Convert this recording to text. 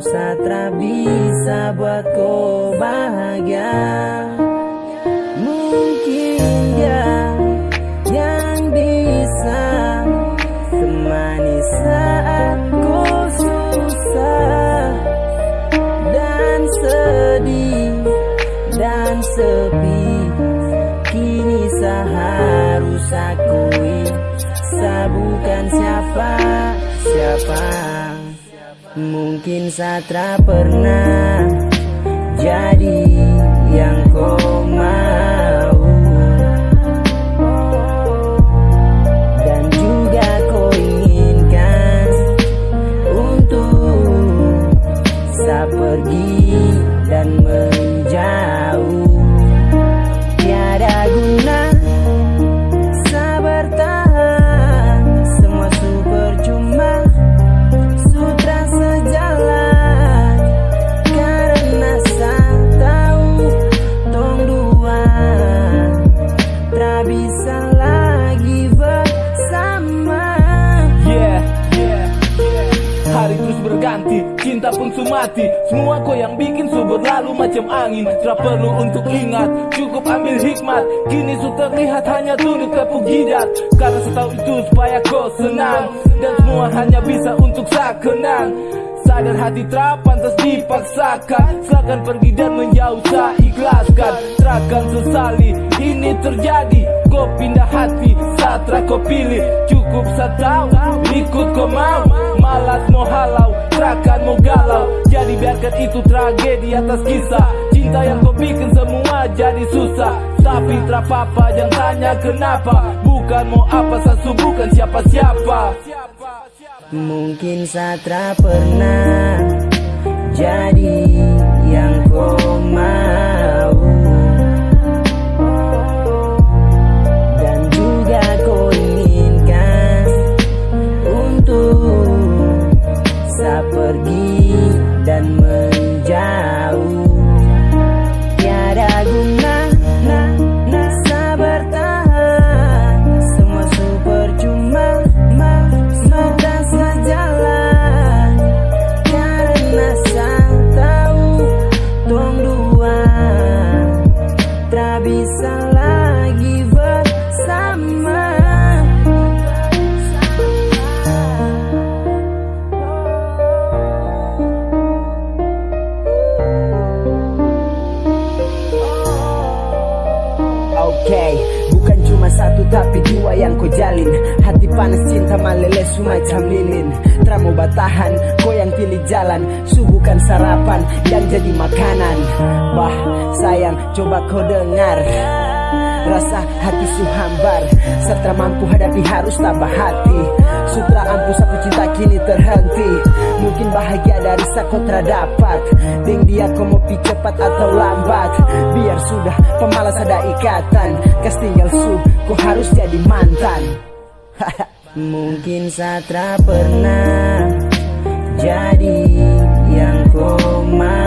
Satra bisa buat kau bahagia. Mungkin dia yang bisa Temani saat kau susah Dan sedih dan sepi. Kini seharus akui Saya bukan siapa siapa Mungkin Satra pernah Jadi yang kau Hari terus berganti, cinta pun sumati Semua kau yang bikin su berlalu macam angin. Tak perlu untuk ingat, cukup ambil hikmat. Kini su terlihat hanya tunduk tepuk jidat Karena setahu itu supaya kau senang. Dan semua hanya bisa untuk saya kenang Sadar hati tak pantas dipaksakan. Silakan pergi dan menjauh saya ikhlaskan. Terakan sesali ini terjadi Kau pindah hati Satra kau pilih. Cukup saya tahu Ikut kau mau. Malas mau halau Terakan mau galau. Jadi biarkan itu tragedi atas kisah. Cinta yang kau bikin semua jadi susah. Tapi tak apa jangan tanya kenapa. Bukan mau apa saya bukan siapa-siapa. Mungkin Satra pernah jadi Oke, bukan cuma satu tapi dua yang kau jalin. Hati panas cinta meleleh semacam lilin mau batahan, kau yang pilih jalan. Su bukan sarapan yang jadi makanan. Bah, sayang coba kau dengar. Rasa hati su hambar. Setelah mampu hadapi harus tambah hati. Sutra ampu sapu cinta kini terhenti Mungkin bahagia dari sako dapat Deng dia kau mau pi cepat atau lambat. Biar sudah pemalas ada ikatan. Kas tinggal su kau harus jadi mantan. Mungkin Satra pernah Jadi yang kau mau